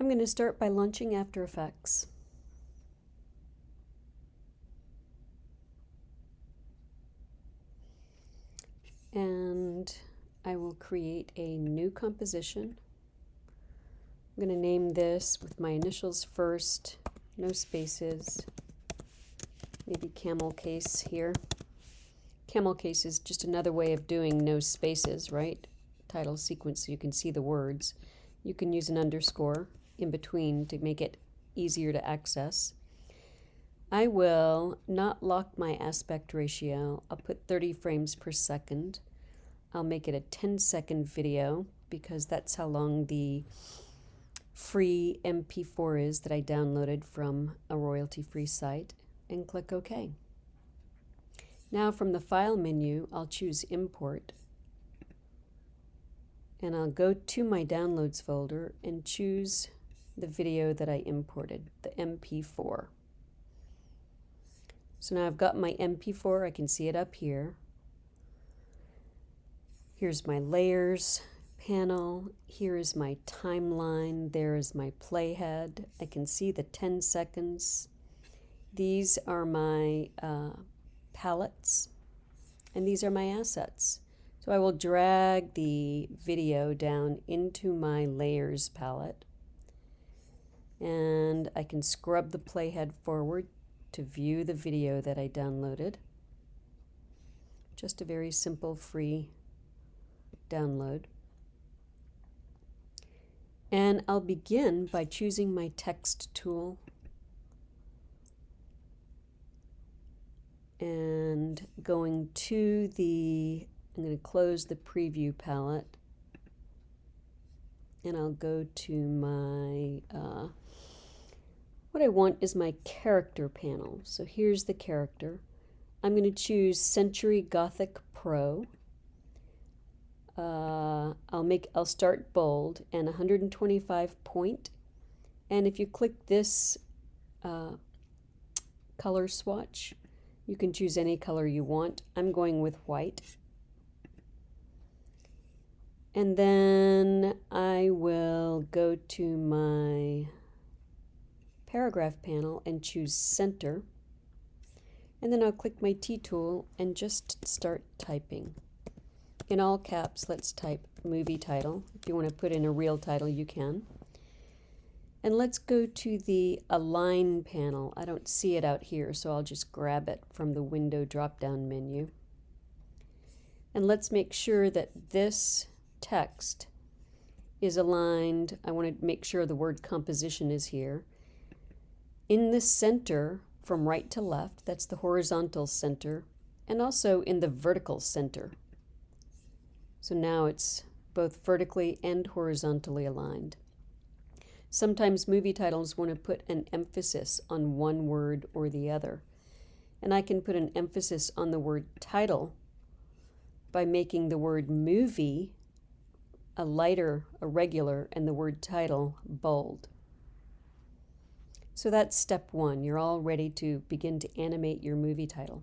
I'm going to start by launching After Effects. And I will create a new composition. I'm going to name this with my initials first, no spaces, maybe camel case here. Camel case is just another way of doing no spaces, right? Title sequence so you can see the words. You can use an underscore in between to make it easier to access. I will not lock my aspect ratio. I'll put 30 frames per second. I'll make it a 10 second video because that's how long the free MP4 is that I downloaded from a royalty free site and click OK. Now from the File menu, I'll choose Import and I'll go to my Downloads folder and choose the video that I imported, the MP4. So now I've got my MP4, I can see it up here. Here's my layers panel, here is my timeline, there is my playhead. I can see the 10 seconds. These are my uh, palettes, and these are my assets. So I will drag the video down into my layers palette and I can scrub the playhead forward to view the video that I downloaded. Just a very simple free download. And I'll begin by choosing my text tool and going to the, I'm going to close the preview palette and I'll go to my uh, what I want is my character panel. So here's the character. I'm going to choose Century Gothic Pro. Uh, I'll make I'll start bold and 125 point. And if you click this uh, color swatch, you can choose any color you want. I'm going with white. And then I will go to my paragraph panel and choose center. And then I'll click my T tool and just start typing. In all caps, let's type movie title. If you want to put in a real title, you can. And let's go to the Align panel. I don't see it out here, so I'll just grab it from the window drop-down menu. And let's make sure that this text is aligned. I want to make sure the word composition is here in the center from right to left, that's the horizontal center, and also in the vertical center. So now it's both vertically and horizontally aligned. Sometimes movie titles want to put an emphasis on one word or the other. And I can put an emphasis on the word title by making the word movie a lighter, a regular, and the word title bold. So that's step one. You're all ready to begin to animate your movie title.